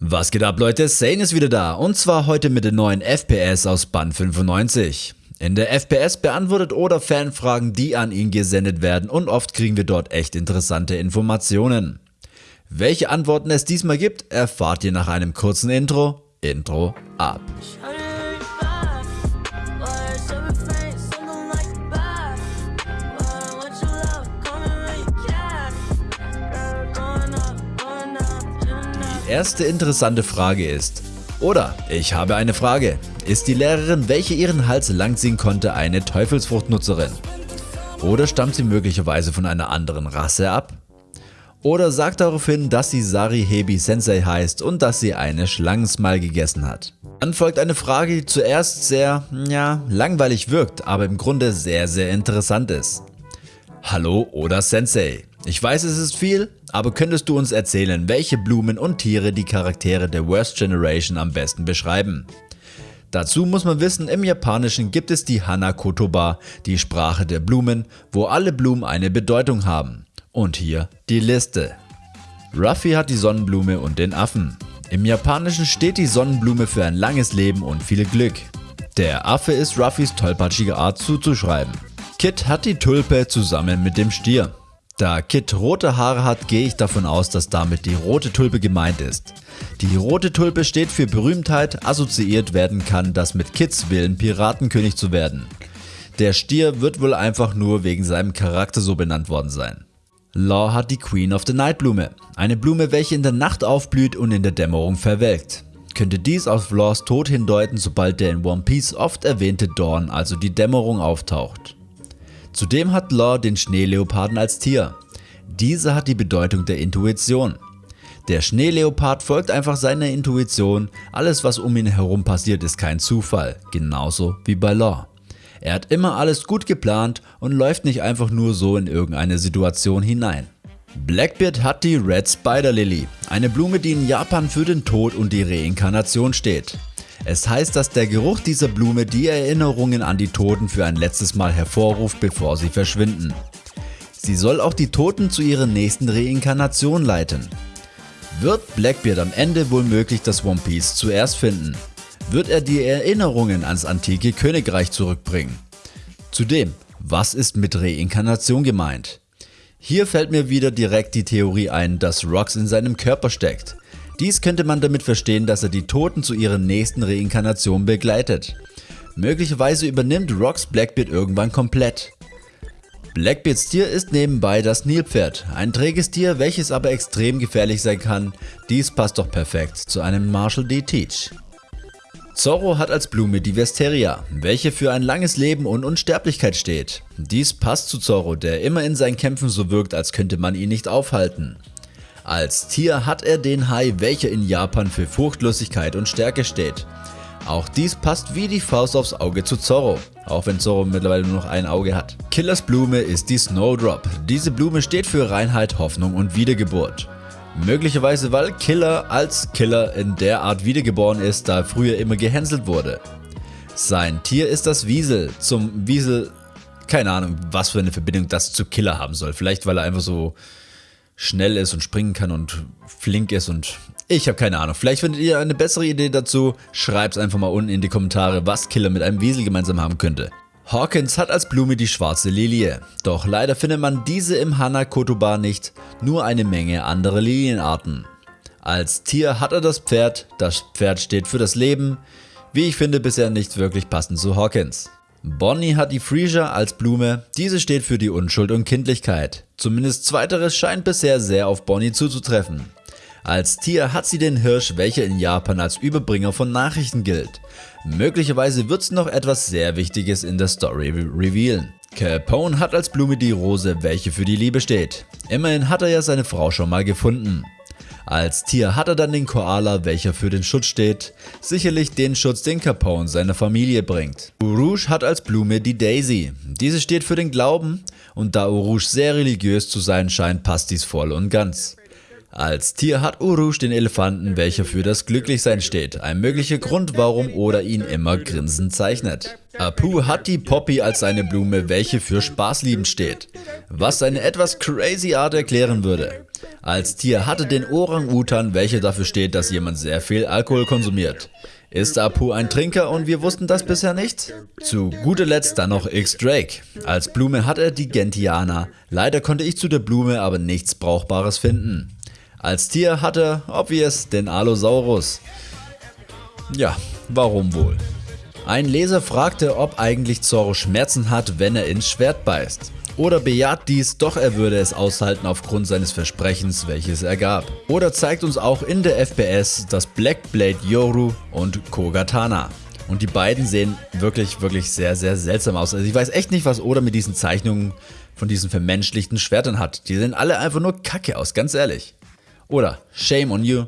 Was geht ab Leute, Sane ist wieder da und zwar heute mit den neuen FPS aus Band 95. In der FPS beantwortet Oda Fanfragen, die an ihn gesendet werden und oft kriegen wir dort echt interessante Informationen. Welche Antworten es diesmal gibt, erfahrt ihr nach einem kurzen Intro. Intro ab. Die erste interessante Frage ist, oder ich habe eine Frage, ist die Lehrerin, welche ihren Hals langziehen konnte, eine Teufelsfruchtnutzerin? Oder stammt sie möglicherweise von einer anderen Rasse ab? Oder sagt darauf hin, dass sie Sari Hebi Sensei heißt und dass sie eine Schlangensmal gegessen hat. Dann folgt eine Frage, die zuerst sehr, ja, langweilig wirkt, aber im Grunde sehr, sehr interessant ist. Hallo Oda Sensei. Ich weiß es ist viel, aber könntest du uns erzählen, welche Blumen und Tiere die Charaktere der Worst Generation am besten beschreiben? Dazu muss man wissen, im Japanischen gibt es die Hana-Kotoba, die Sprache der Blumen, wo alle Blumen eine Bedeutung haben. Und hier die Liste. Ruffy hat die Sonnenblume und den Affen. Im Japanischen steht die Sonnenblume für ein langes Leben und viel Glück. Der Affe ist Ruffys tollpatschige Art zuzuschreiben. Kit hat die Tulpe zusammen mit dem Stier. Da Kit rote Haare hat, gehe ich davon aus, dass damit die rote Tulpe gemeint ist. Die rote Tulpe steht für Berühmtheit, assoziiert werden kann, das mit Kits Willen Piratenkönig zu werden. Der Stier wird wohl einfach nur wegen seinem Charakter so benannt worden sein. Law hat die Queen of the Night Blume, eine Blume welche in der Nacht aufblüht und in der Dämmerung verwelkt. Könnte dies auf Laws Tod hindeuten, sobald der in One Piece oft erwähnte Dawn, also die Dämmerung auftaucht. Zudem hat Law den Schneeleoparden als Tier. Dieser hat die Bedeutung der Intuition. Der Schneeleopard folgt einfach seiner Intuition, alles was um ihn herum passiert ist kein Zufall, genauso wie bei Law. Er hat immer alles gut geplant und läuft nicht einfach nur so in irgendeine Situation hinein. Blackbeard hat die Red Spider Lily, eine Blume die in Japan für den Tod und die Reinkarnation steht. Es heißt, dass der Geruch dieser Blume die Erinnerungen an die Toten für ein letztes Mal hervorruft, bevor sie verschwinden. Sie soll auch die Toten zu ihrer nächsten Reinkarnation leiten. Wird Blackbeard am Ende womöglich das One Piece zuerst finden? Wird er die Erinnerungen ans antike Königreich zurückbringen? Zudem, was ist mit Reinkarnation gemeint? Hier fällt mir wieder direkt die Theorie ein, dass Rox in seinem Körper steckt. Dies könnte man damit verstehen, dass er die Toten zu ihrer nächsten Reinkarnation begleitet. Möglicherweise übernimmt Rox Blackbeard irgendwann komplett. Blackbeards Tier ist nebenbei das Nilpferd, ein träges Tier, welches aber extrem gefährlich sein kann. Dies passt doch perfekt zu einem Marshall D. Teach. Zorro hat als Blume die Vesteria, welche für ein langes Leben und Unsterblichkeit steht. Dies passt zu Zorro, der immer in seinen Kämpfen so wirkt, als könnte man ihn nicht aufhalten. Als Tier hat er den Hai, welcher in Japan für Furchtlosigkeit und Stärke steht. Auch dies passt wie die Faust aufs Auge zu Zorro, auch wenn Zorro mittlerweile nur noch ein Auge hat. Killers Blume ist die Snowdrop. Diese Blume steht für Reinheit, Hoffnung und Wiedergeburt. Möglicherweise weil Killer als Killer in der Art wiedergeboren ist, da er früher immer gehänselt wurde. Sein Tier ist das Wiesel. Zum Wiesel, keine Ahnung, was für eine Verbindung das zu Killer haben soll. Vielleicht weil er einfach so schnell ist und springen kann und flink ist und ich habe keine Ahnung. Vielleicht findet ihr eine bessere Idee dazu. Schreibt es einfach mal unten in die Kommentare, was Killer mit einem Wiesel gemeinsam haben könnte. Hawkins hat als Blume die schwarze Lilie, doch leider findet man diese im Hana-Kotoba nicht, nur eine Menge andere Lilienarten. Als Tier hat er das Pferd, das Pferd steht für das Leben, wie ich finde bisher nicht wirklich passend zu Hawkins. Bonnie hat die Freesia als Blume, diese steht für die Unschuld und Kindlichkeit. Zumindest zweiteres scheint bisher sehr auf Bonnie zuzutreffen. Als Tier hat sie den Hirsch, welcher in Japan als Überbringer von Nachrichten gilt. Möglicherweise wird sie noch etwas sehr Wichtiges in der Story revealen. Capone hat als Blume die Rose, welche für die Liebe steht. Immerhin hat er ja seine Frau schon mal gefunden. Als Tier hat er dann den Koala, welcher für den Schutz steht, sicherlich den Schutz, den Capone seiner Familie bringt. Urouge hat als Blume die Daisy, diese steht für den Glauben und da Urouge sehr religiös zu sein scheint, passt dies voll und ganz. Als Tier hat Urouge den Elefanten, welcher für das Glücklichsein steht, ein möglicher Grund, warum Oda ihn immer grinsend zeichnet. Apu hat die Poppy als seine Blume, welche für Spaßliebend steht, was seine etwas crazy Art erklären würde. Als Tier hatte den Orang-Utan, welcher dafür steht, dass jemand sehr viel Alkohol konsumiert. Ist Apu ein Trinker und wir wussten das bisher nicht? Zu guter Letzt dann noch X-Drake. Als Blume hat er die Gentiana. Leider konnte ich zu der Blume aber nichts Brauchbares finden. Als Tier hat er, obvious, den Allosaurus. Ja, warum wohl? Ein Leser fragte, ob eigentlich Zorro Schmerzen hat, wenn er ins Schwert beißt. Oder bejaht dies, doch er würde es aushalten aufgrund seines Versprechens, welches er gab. Oder zeigt uns auch in der FPS das Black Blade Yoru und Kogatana. Und die beiden sehen wirklich, wirklich sehr, sehr seltsam aus. Also ich weiß echt nicht, was Oda mit diesen Zeichnungen von diesen vermenschlichten Schwertern hat. Die sehen alle einfach nur kacke aus, ganz ehrlich. Oder Shame on you,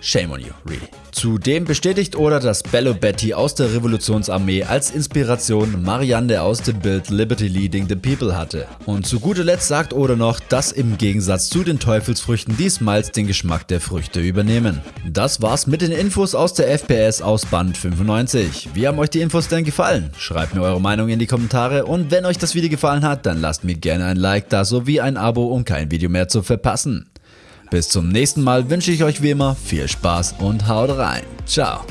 Shame on you, really. Zudem bestätigt Oda, dass Bello Betty aus der Revolutionsarmee als Inspiration Marianne aus dem Bild Liberty Leading the People hatte. Und zu guter Letzt sagt Oda noch, dass im Gegensatz zu den Teufelsfrüchten die Smiles den Geschmack der Früchte übernehmen. Das war's mit den Infos aus der FPS aus Band 95. Wie haben euch die Infos denn gefallen? Schreibt mir eure Meinung in die Kommentare und wenn euch das Video gefallen hat, dann lasst mir gerne ein Like da sowie ein Abo, um kein Video mehr zu verpassen. Bis zum nächsten Mal wünsche ich euch wie immer viel Spaß und haut rein. Ciao.